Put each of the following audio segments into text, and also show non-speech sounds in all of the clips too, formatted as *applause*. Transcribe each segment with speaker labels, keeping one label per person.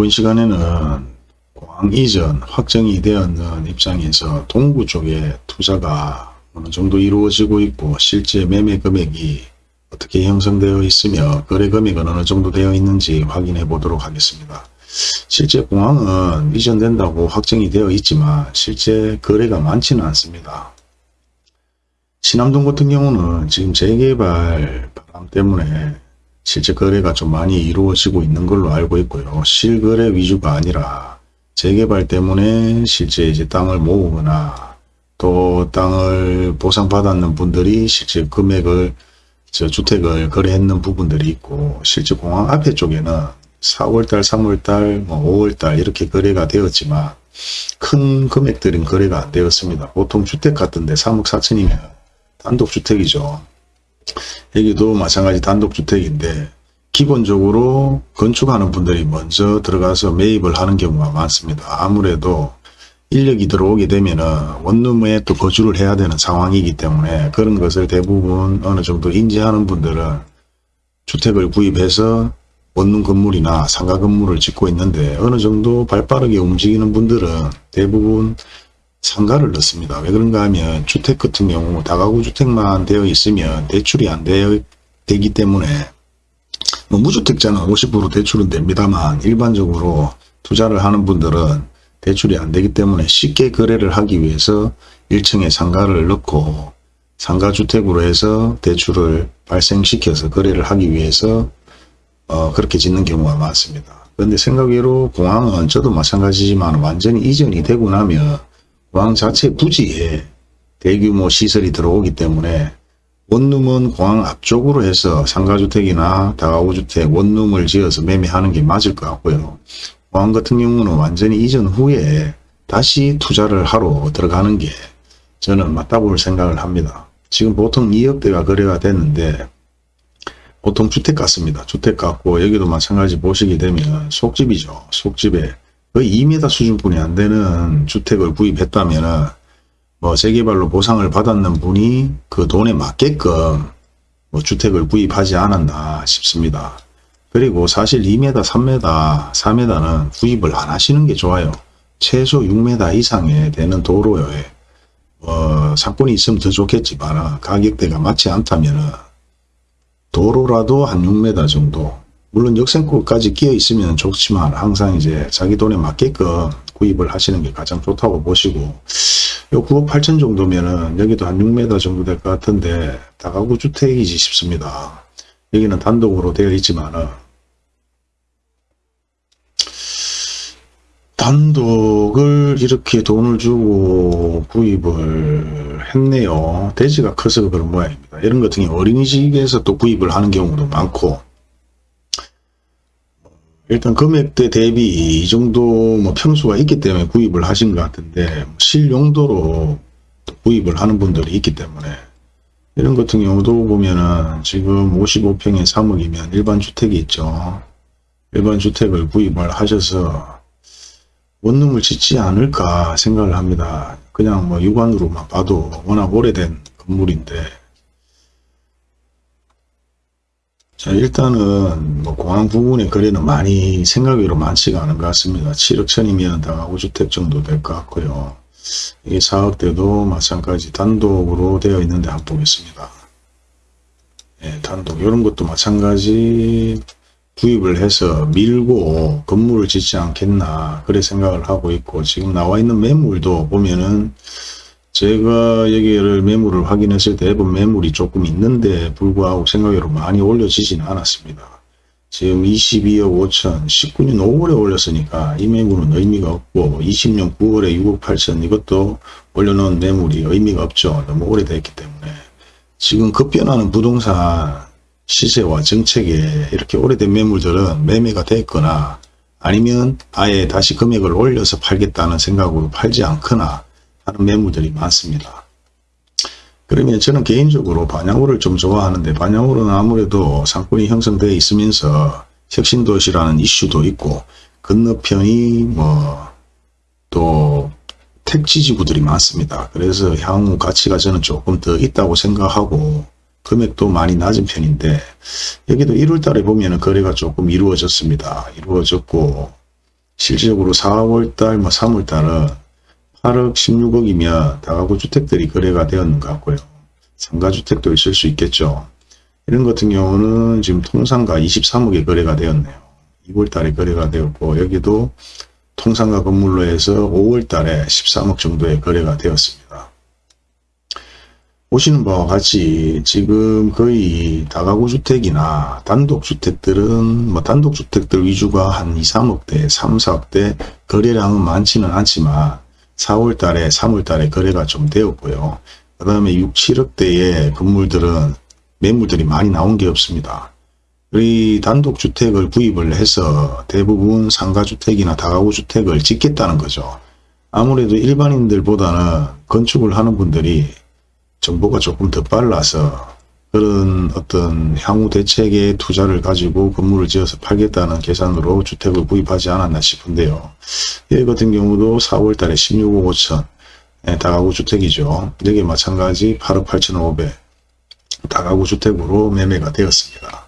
Speaker 1: 이번 시간에는 공항 이전 확정이 되었는 입장에서 동구 쪽에 투자가 어느 정도 이루어지고 있고 실제 매매 금액이 어떻게 형성되어 있으며 거래 금액은 어느 정도 되어 있는지 확인해 보도록 하겠습니다. 실제 공항은 이전된다고 확정이 되어 있지만 실제 거래가 많지는 않습니다. 신암동 같은 경우는 지금 재개발 바람 때문에 실제 거래가 좀 많이 이루어지고 있는 걸로 알고 있고요. 실거래 위주가 아니라 재개발 때문에 실제 이제 땅을 모으거나 또 땅을 보상받았는 분들이 실제 금액을 저 주택을 거래했는 부분들이 있고 실제 공항 앞에 쪽에는 4월달, 3월달, 뭐 5월달 이렇게 거래가 되었지만 큰 금액들은 거래가 안 되었습니다. 보통 주택 같은데 3억 4천이면 단독주택이죠. 여기도 마찬가지 단독주택인데 기본적으로 건축하는 분들이 먼저 들어가서 매입을 하는 경우가 많습니다. 아무래도 인력이 들어오게 되면 원룸에 또 거주를 해야 되는 상황이기 때문에 그런 것을 대부분 어느 정도 인지하는 분들은 주택을 구입해서 원룸 건물이나 상가 건물을 짓고 있는데 어느 정도 발빠르게 움직이는 분들은 대부분 상가를 넣습니다. 왜 그런가 하면 주택 같은 경우 다가구 주택만 되어 있으면 대출이 안 되어, 되기 때문에 뭐 무주택자는 50% 대출은 됩니다만 일반적으로 투자를 하는 분들은 대출이 안 되기 때문에 쉽게 거래를 하기 위해서 1층에 상가를 넣고 상가주택으로 해서 대출을 발생시켜서 거래를 하기 위해서 어, 그렇게 짓는 경우가 많습니다. 그런데 생각외로 공항은 저도 마찬가지지만 완전히 이전이 되고 나면 공항 자체 부지에 대규모 시설이 들어오기 때문에 원룸은 공항 앞쪽으로 해서 상가주택이나 다가구주택 원룸을 지어서 매매하는 게 맞을 것 같고요. 공항 같은 경우는 완전히 이전 후에 다시 투자를 하러 들어가는 게 저는 맞다고 생각을 합니다. 지금 보통 2억대가 거래가 됐는데 보통 주택 같습니다. 주택 같고 여기도 마찬가지 보시게 되면 속집이죠. 속집에 거의 2m 수준뿐이 안 되는 주택을 구입했다면 뭐 재개발로 보상을 받았는 분이 그 돈에 맞게끔 뭐 주택을 구입하지 않았나 싶습니다. 그리고 사실 2m, 3m, 4m는 구입을 안 하시는 게 좋아요. 최소 6m 이상에 되는 도로에 어, 상권이 있으면 더 좋겠지만 가격대가 맞지 않다면 도로라도 한 6m 정도 물론 역생구까지 끼어 있으면 좋지만 항상 이제 자기 돈에 맞게끔 구입을 하시는 게 가장 좋다고 보시고 요 9억 8천 정도면은 여기도 한 6m 정도 될 것 같은데 다가구 주택이지 싶습니다. 여기는 단독으로 되어 있지만은 단독을 이렇게 돈을 주고 구입을 했네요. 대지가 커서 그런 모양입니다. 이런 같은 경우 어린이집에서 또 구입을 하는 경우도 많고 일단 금액대 대비 이 정도 뭐 평수가 있기 때문에 구입을 하신 것 같은데 실용도로 구입을 하는 분들이 있기 때문에 이런 같은 경우도 보면은 지금 55평에 3억이면 일반 주택이 있죠. 일반 주택을 구입을 하셔서 원룸을 짓지 않을까 생각을 합니다. 그냥 뭐 육안으로만 봐도 워낙 오래된 건물인데 자 일단은 뭐 공항 부분의 거래는 많이 생각외로 많지가 않은 것 같습니다. 7억 천이면 다가구 주택 정도 될 것 같고요. 이게 4억대도 마찬가지 단독으로 되어 있는데 한번 보겠습니다. 예, 단독 이런 것도 마찬가지 구입을 해서 밀고 건물을 짓지 않겠나 그래 생각을 하고 있고 지금 나와 있는 매물도 보면은 제가 여기를 매물을 확인했을 때 대부분 매물이 조금 있는데 불구하고 생각외로 많이 올려지지는 않았습니다. 지금 22억 5천 19년 5월에 올렸으니까 이 매물은 의미가 없고 20년 9월에 6억 8천 이것도 올려놓은 매물이 의미가 없죠. 너무 오래됐기 때문에 지금 급변하는 부동산 시세와 정책에 이렇게 오래된 매물들은 매매가 됐거나 아니면 아예 다시 금액을 올려서 팔겠다는 생각으로 팔지 않거나 하는 매물들이 많습니다. 그러면 저는 개인적으로 반야호를 좀 좋아하는데 반야호는 아무래도 상권이 형성되어 있으면서 혁신도시라는 이슈도 있고 건너편이 뭐 또 택지지구들이 많습니다. 그래서 향후 가치가 저는 조금 더 있다고 생각하고 금액도 많이 낮은 편인데 여기도 1월 달에 보면 거래가 조금 이루어졌습니다. 이루어졌고 실질적으로 4월달, 뭐 3월달은 8억 16억이면 다가구 주택들이 거래가 되었는 것 같고요. 상가주택도 있을 수 있겠죠. 이런 같은 경우는 지금 통상가 23억에 거래가 되었네요. 2월 달에 거래가 되었고 여기도 통상가 건물로 해서 5월 달에 13억 정도의 거래가 되었습니다. 보시는 바와 같이 지금 거의 다가구 주택이나 단독주택들은 뭐 단독주택들 위주가 한 2, 3억대, 3, 4억대 거래량은 많지는 않지만 4월 달에 3월 달에 거래가 좀 되었고요. 그 다음에 6, 7억대의 건물들은 매물들이 많이 나온 게 없습니다. 우리 단독주택을 구입을 해서 대부분 상가주택이나 다가구주택을 짓겠다는 거죠. 아무래도 일반인들보다는 건축을 하는 분들이 정보가 조금 더 빨라서 그런 어떤 향후 대책의 투자를 가지고 건물을 지어서 팔겠다는 계산으로 주택을 구입하지 않았나 싶은데요. 여기 같은 경우도 4월 달에 16억 5천 네, 다가구 주택이죠. 여기 마찬가지 8억 8천 5백 다가구 주택으로 매매가 되었습니다.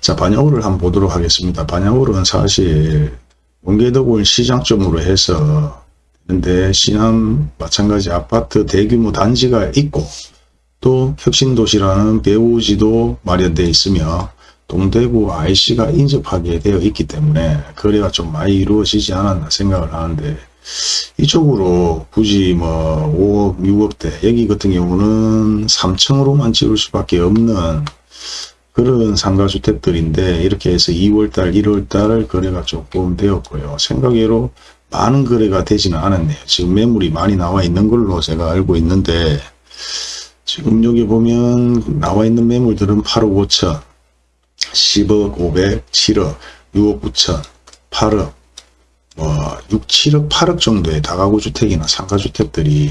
Speaker 1: 자 반야호를 한번 보도록 하겠습니다. 반야호는 사실 원계덕을 시장점으로 해서 근데 신안 마찬가지 아파트 대규모 단지가 있고 또 혁신도시라는 배우지도 마련되어 있으며 동대구 IC가 인접하게 되어 있기 때문에 거래가 좀 많이 이루어지지 않았나 생각을 하는데 이쪽으로 굳이 뭐 5억, 6억대 여기 같은 경우는 3층으로만 지을 수밖에 없는 그런 상가주택들인데 이렇게 해서 2월달, 1월달 거래가 조금 되었고요. 생각외로 많은 거래가 되지는 않았네요. 지금 매물이 많이 나와 있는 걸로 제가 알고 있는데 지금 여기 보면 나와 있는 매물들은 8억 5천, 10억 500, 7억, 6억 9천, 8억, 뭐 6, 7억, 8억 정도의 다가구 주택이나 상가 주택들이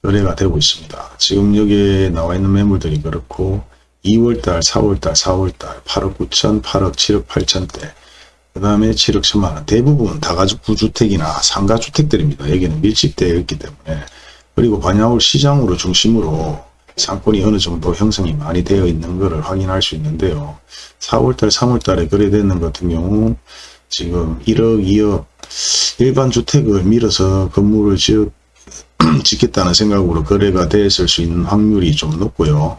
Speaker 1: 거래가 되고 있습니다. 지금 여기에 나와 있는 매물들이 그렇고 2월달, 4월달, 4월달 8억 9천, 8억 7억 8천대 그 다음에 7억 1천만원 대부분 다가구 주택이나 상가 주택들입니다. 여기는 밀집되어 있기 때문에 그리고 반야울 시장으로 중심으로 상권이 어느 정도 형성이 많이 되어 있는 것을 확인할 수 있는데요. 4월달, 3월달에 거래되는 같은 경우 지금 1억, 2억 일반 주택을 밀어서 건물을 지어, *clears throat* 짓겠다는 생각으로 거래가 됐을 수 있는 확률이 좀 높고요.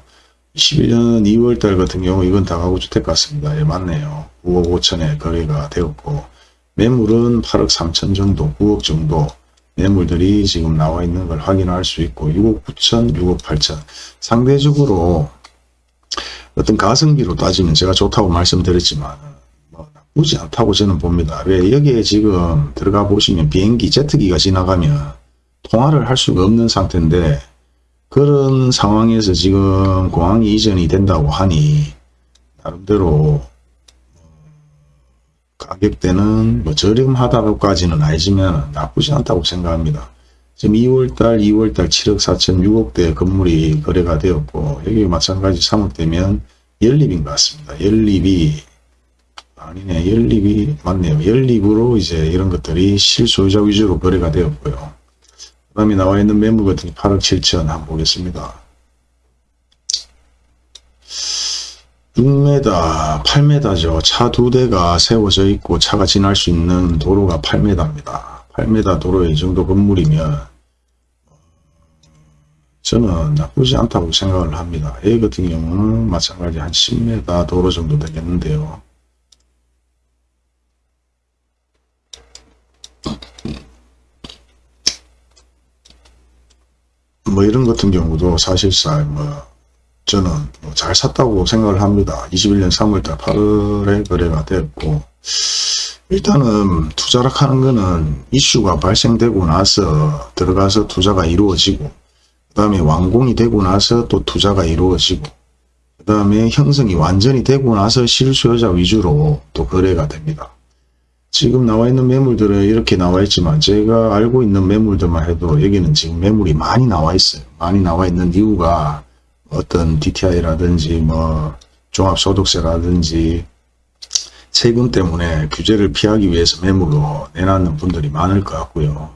Speaker 1: 21년 2월달 같은 경우 이건 다가구 주택 같습니다. 예, 맞네요. 9억 5천에 거래가 되었고 매물은 8억 3천 정도, 9억 정도 매물들이 지금 나와 있는 걸 확인할 수 있고 6억 9천, 6억 8천 상대적으로 어떤 가성비로 따지면 제가 좋다고 말씀드렸지만 뭐 나쁘지 않다고 저는 봅니다. 왜 여기에 지금 들어가 보시면 비행기 제트기가 지나가면 통화를 할 수가 없는 상태인데 그런 상황에서 지금 공항이 이전이 된다고 하니 나름대로 가격대는 뭐 저렴하다고까지는 아니지만 나쁘지 않다고 생각합니다. 지금 2월달, 2월달 7억 4천 6억대 건물이 거래가 되었고 여기 마찬가지 3억대면 연립인 것 같습니다. 연립이 아니네 연립이 맞네요. 연립으로 이제 이런 것들이 실소유자 위주로 거래가 되었고요. 그 다음에 나와 있는 매물 같은 게 8억 7천 한번 보겠습니다. 6m, 8m죠. 차 두 대가 세워져 있고 차가 지날 수 있는 도로가 8m입니다. 8m 도로에 이 정도 건물이면 저는 나쁘지 않다고 생각을 합니다. A 같은 경우는 마찬가지 한 10m 도로 정도 되겠는데요. 뭐 이런 같은 경우도 사실상 뭐 저는 뭐잘 샀다고 생각을 합니다. 21년 3월달 8월에 거래가 됐고 일단은 투자를 하는 거는 이슈가 발생되고 나서 들어가서 투자가 이루어지고 그 다음에 완공이 되고 나서 또 투자가 이루어지고 그 다음에 형성이 완전히 되고 나서 실수요자 위주로 또 거래가 됩니다. 지금 나와 있는 매물들은 이렇게 나와 있지만 제가 알고 있는 매물들만 해도 여기는 지금 매물이 많이 나와 있어요. 많이 나와 있는 이유가 어떤 DTI라든지 뭐 종합소득세라든지 세금 때문에 규제를 피하기 위해서 매물로 내놨는 분들이 많을 것 같고요.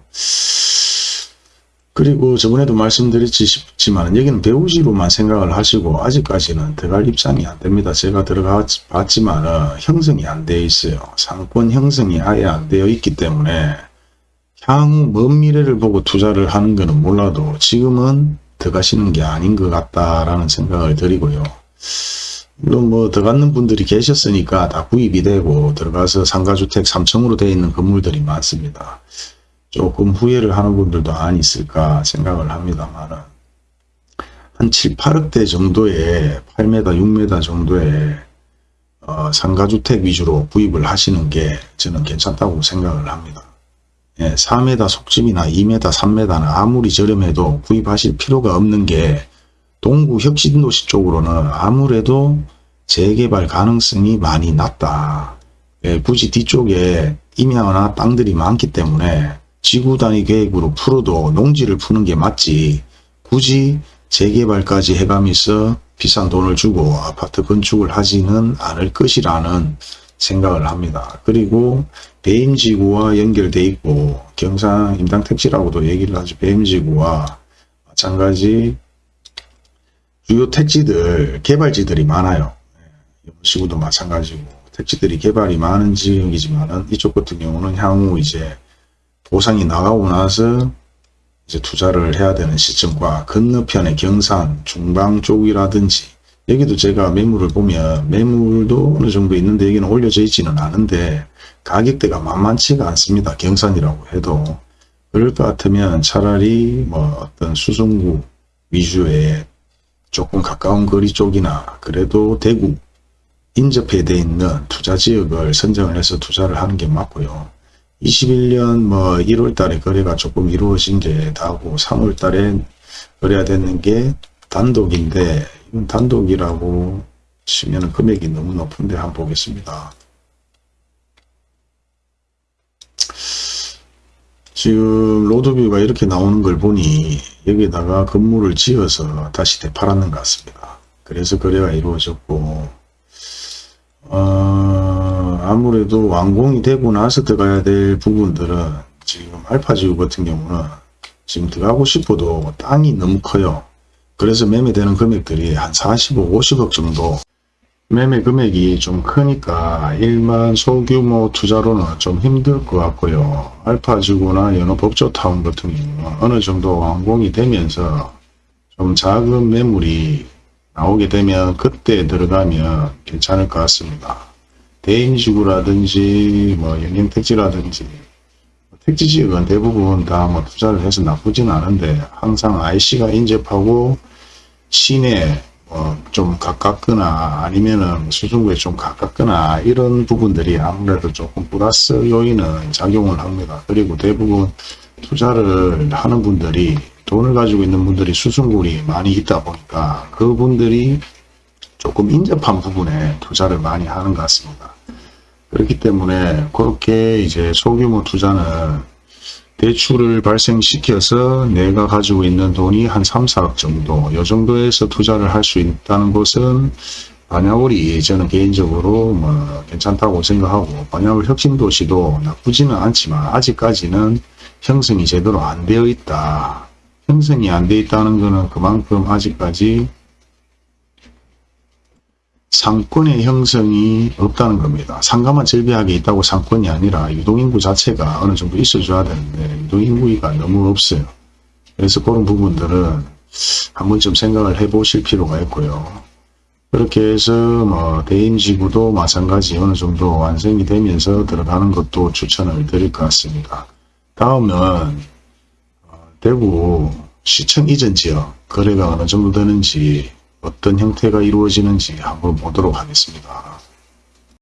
Speaker 1: 그리고 저번에도 말씀드렸지 싶지만 여기는 배우지로만 생각을 하시고 아직까지는 들어갈 입장이 안 됩니다. 제가 들어가 봤지만 형성이 안 되어 있어요. 상권 형성이 아예 안 되어 있기 때문에 향후 먼 미래를 보고 투자를 하는 것은 몰라도 지금은 들어가시는 게 아닌 것 같다라는 생각을 드리고요. 물론 뭐 들어가는 분들이 계셨으니까 다 구입이 되고 들어가서 상가주택 3층으로 되어 있는 건물들이 많습니다. 조금 후회를 하는 분들도 안 있을까 생각을 합니다만 한 7, 8억대 정도의 8m, 6m 정도의 어, 상가주택 위주로 구입을 하시는 게 저는 괜찮다고 생각을 합니다. 예, 4m 속집이나 2m, 3m는 아무리 저렴해도 구입하실 필요가 없는 게 동구 혁신도시 쪽으로는 아무래도 재개발 가능성이 많이 낮다. 예, 굳이 뒤쪽에 임야나 땅들이 많기 때문에 지구 단위 계획으로 풀어도 농지를 푸는 게 맞지 굳이 재개발까지 해가면서 비싼 돈을 주고 아파트 건축을 하지는 않을 것이라는 생각을 합니다. 그리고 배임지구와 연결돼 있고 경상 임당 택지라고도 얘기를 하죠. 배임지구와 마찬가지 주요 택지들 개발지들이 많아요. 연시구도 마찬가지고 택지들이 개발이 많은 지역이지만은 이쪽 같은 경우는 향후 이제 보상이 나가고 나서 이제 투자를 해야 되는 시점과 건너편의 경산, 중방 쪽이라든지 여기도 제가 매물을 보면 매물도 어느 정도 있는데 여기는 올려져 있지는 않은데 가격대가 만만치가 않습니다. 경산이라고 해도 그럴 것 같으면 차라리 뭐 어떤 수성구 위주의 조금 가까운 거리 쪽이나 그래도 대구 인접해 돼 있는 투자 지역을 선정을 해서 투자를 하는 게 맞고요. 21년 뭐 1월 달에 거래가 조금 이루어진 게 다고 3월 달에 거래가 됐는 게 단독인데 단독이라고 치면 금액이 너무 높은데 한번 보겠습니다. 지금 로드뷰가 이렇게 나오는 걸 보니 여기다가 건물을 지어서 다시 되팔았는 것 같습니다. 그래서 거래가 이루어졌고 어, 아무래도 완공이 되고 나서 들어가야 될 부분들은 지금 알파지구 같은 경우는 지금 들어가고 싶어도 땅이 너무 커요. 그래서 매매되는 금액들이 한 40억, 50억 정도 매매 금액이 좀 크니까 일반 소규모 투자로는 좀 힘들 것 같고요. 알파지구나 연어법조타운 같은 경우는 어느 정도 완공이 되면서 좀 작은 매물이 나오게 되면 그때 들어가면 괜찮을 것 같습니다. 대인지구라든지 뭐 영양택지라든지 택지지역은 대부분 다 뭐 투자를 해서 나쁘진 않은데 항상 IC가 인접하고 시내 뭐좀 가깝거나 아니면은 수중구에 좀 가깝거나 이런 부분들이 아무래도 조금 플러스 요인은 작용을 합니다. 그리고 대부분 투자를 하는 분들이 돈을 가지고 있는 분들이 수승굴이 많이 있다 보니까 그분들이 조금 인접한 부분에 투자를 많이 하는 것 같습니다. 그렇기 때문에 그렇게 이제 소규모 투자는 대출을 발생시켜서 내가 가지고 있는 돈이 한 3, 4억 정도 이 정도에서 투자를 할 수 있다는 것은 반야월이 저는 개인적으로 뭐 괜찮다고 생각하고 반야월 혁신도시도 나쁘지는 않지만 아직까지는 형성이 제대로 안 되어 있다. 형성이 안 되어 있다는 것은 그만큼 아직까지 상권의 형성이 없다는 겁니다. 상가만 절비하게 있다고 상권이 아니라 유동인구 자체가 어느 정도 있어줘야 되는데 유동인구가 너무 없어요. 그래서 그런 부분들은 한 번쯤 생각을 해 보실 필요가 있고요. 그렇게 해서 뭐 대인지구도 마찬가지 어느 정도 완성이 되면서 들어가는 것도 추천을 드릴 것 같습니다. 다음은 대구 시청 이전 지역 거래가 어느 정도 되는지 어떤 형태가 이루어지는지 한번 보도록 하겠습니다.